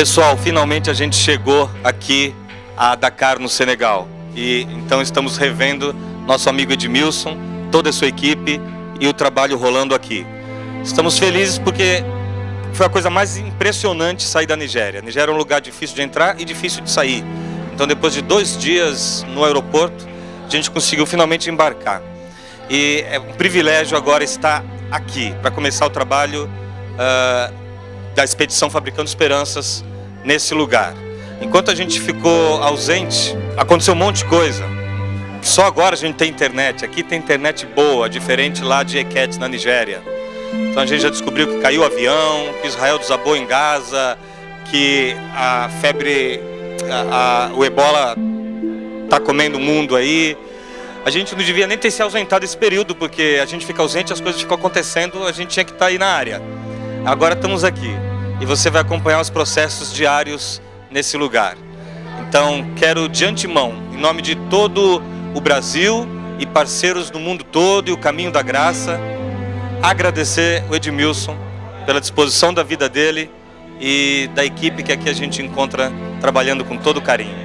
Pessoal, finalmente a gente chegou aqui a Dakar, no Senegal. E então estamos revendo nosso amigo Edmilson, toda a sua equipe e o trabalho rolando aqui. Estamos felizes porque foi a coisa mais impressionante sair da Nigéria. A Nigéria é um lugar difícil de entrar e difícil de sair. Então depois de dois dias no aeroporto, a gente conseguiu finalmente embarcar. E é um privilégio agora estar aqui para começar o trabalho uh, da expedição Fabricando Esperanças nesse lugar. Enquanto a gente ficou ausente, aconteceu um monte de coisa. Só agora a gente tem internet. Aqui tem internet boa, diferente lá de Eket, na Nigéria. Então a gente já descobriu que caiu o avião, que Israel desabou em Gaza, que a febre, a, a, o ebola está comendo o mundo aí. A gente não devia nem ter se ausentado esse período, porque a gente fica ausente, as coisas ficam acontecendo, a gente tinha que estar tá aí na área. Agora estamos aqui e você vai acompanhar os processos diários nesse lugar. Então, quero de antemão, em nome de todo o Brasil e parceiros do mundo todo e o Caminho da Graça, agradecer o Edmilson pela disposição da vida dele e da equipe que aqui a gente encontra trabalhando com todo carinho.